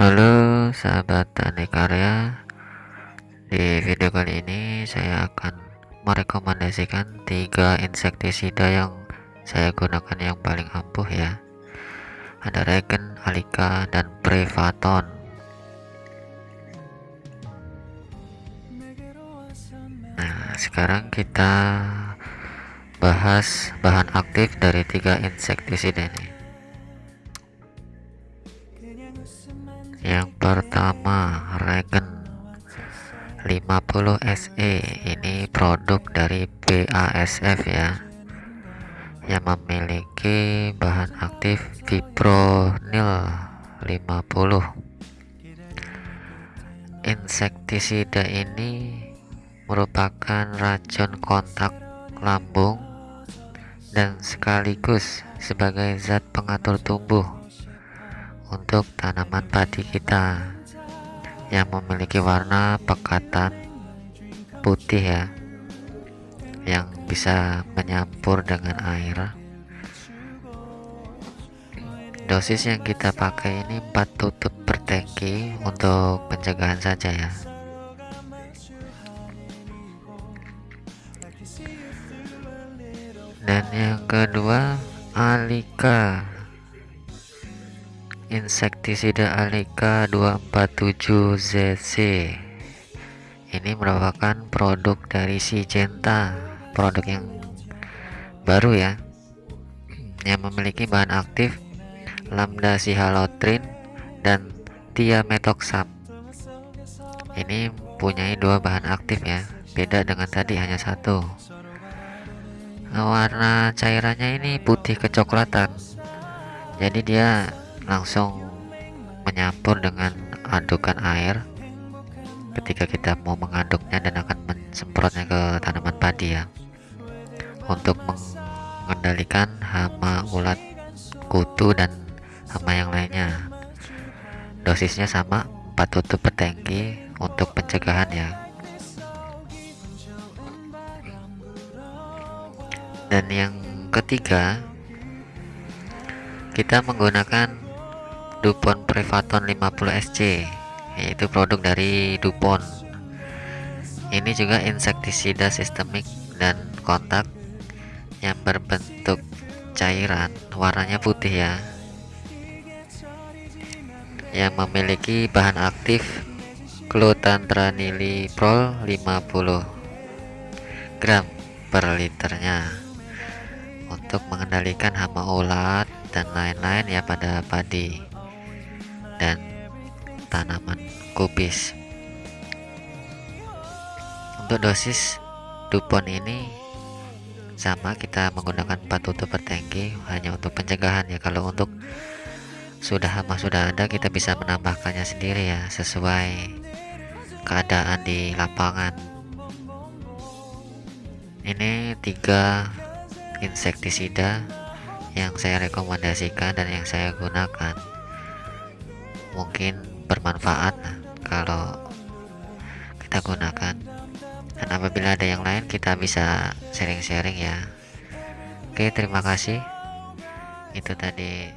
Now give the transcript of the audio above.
Halo sahabat tani karya. Di video kali ini saya akan merekomendasikan tiga insektisida yang saya gunakan yang paling ampuh ya. Ada Regen, Alika, dan Prevaton. Nah sekarang kita bahas bahan aktif dari tiga insektisida ini yang pertama regen. 50 SE ini produk dari BASF ya. Yang memiliki bahan aktif fipronil 50 insektisida ini merupakan racun kontak lambung dan sekaligus sebagai zat pengatur tumbuh untuk tanaman padi kita yang memiliki warna pekatan putih ya yang bisa menyampur dengan air. Dosis yang kita pakai ini 4 tutup per tangki untuk pencegahan saja ya. Dan yang kedua alika insektisida Alika 247ZC ini merupakan produk dari Syngenta produk yang baru ya yang memiliki bahan aktif lambda sihalotrin dan tiametoxam. Ini punya dua bahan aktif ya beda dengan tadi hanya satu. Warna cairannya ini putih kecoklatan jadi dia langsung menyampur dengan adukan air. Ketika kita mau mengaduknya dan akan mensemprotnya ke tanaman padi ya. Untuk mengendalikan hama ulat kutu dan hama yang lainnya. Dosisnya sama 4 tutup per untuk pencegahan ya. Dan yang ketiga kita menggunakan Dupont Prevaton 50SC yaitu produk dari Dupont. Ini juga insektisida sistemik dan kontak yang berbentuk cairan warnanya putih ya. Yang memiliki bahan aktif Prol 50 gram per liternya. Untuk mengendalikan hama ulat dan lain-lain ya pada padi dan tanaman kubis. Untuk dosis dupon ini sama kita menggunakan 4 tutup per tangki hanya untuk pencegahan ya. Kalau untuk sudah hama sudah ada kita bisa menambahkannya sendiri ya sesuai keadaan di lapangan. Ini tiga insektisida yang saya rekomendasikan dan yang saya gunakan mungkin bermanfaat kalau kita gunakan. Dan apabila ada yang lain kita bisa sharing-sharing ya. Oke terima kasih. Itu tadi